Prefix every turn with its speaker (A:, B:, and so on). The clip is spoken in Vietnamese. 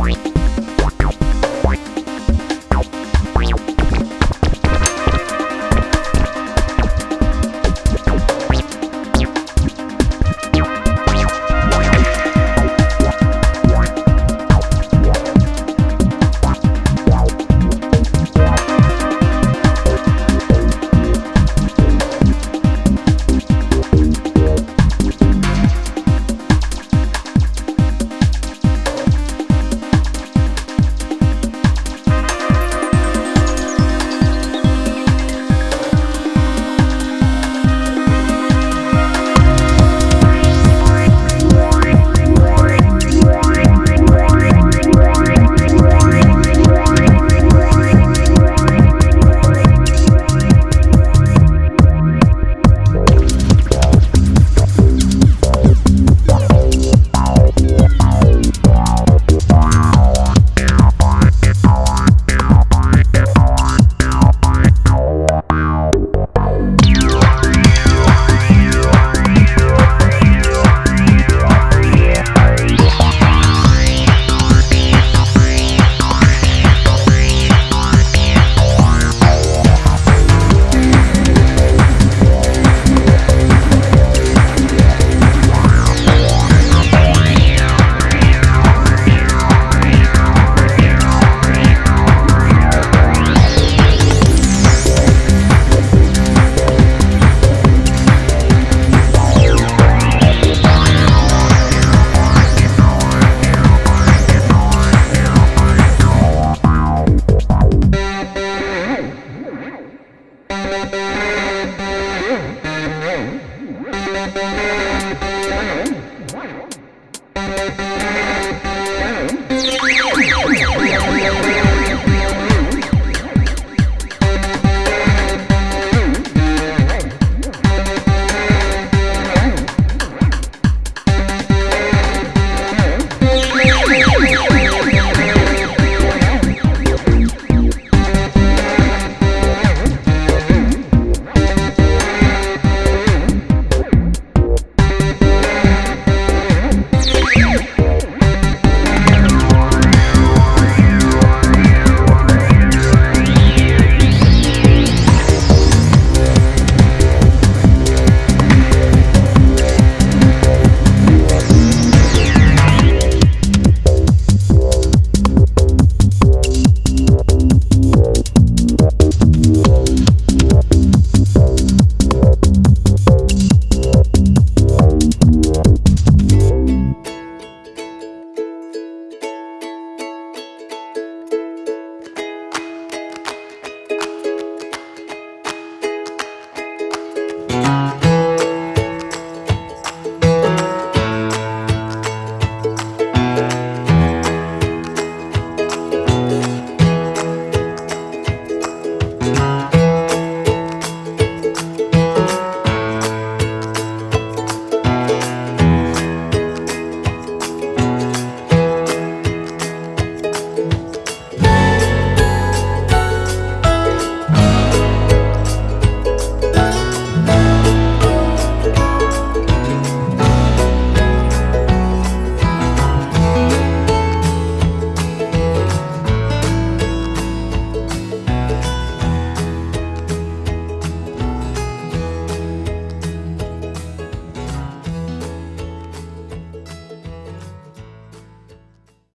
A: Bye.
B: Thank you. you.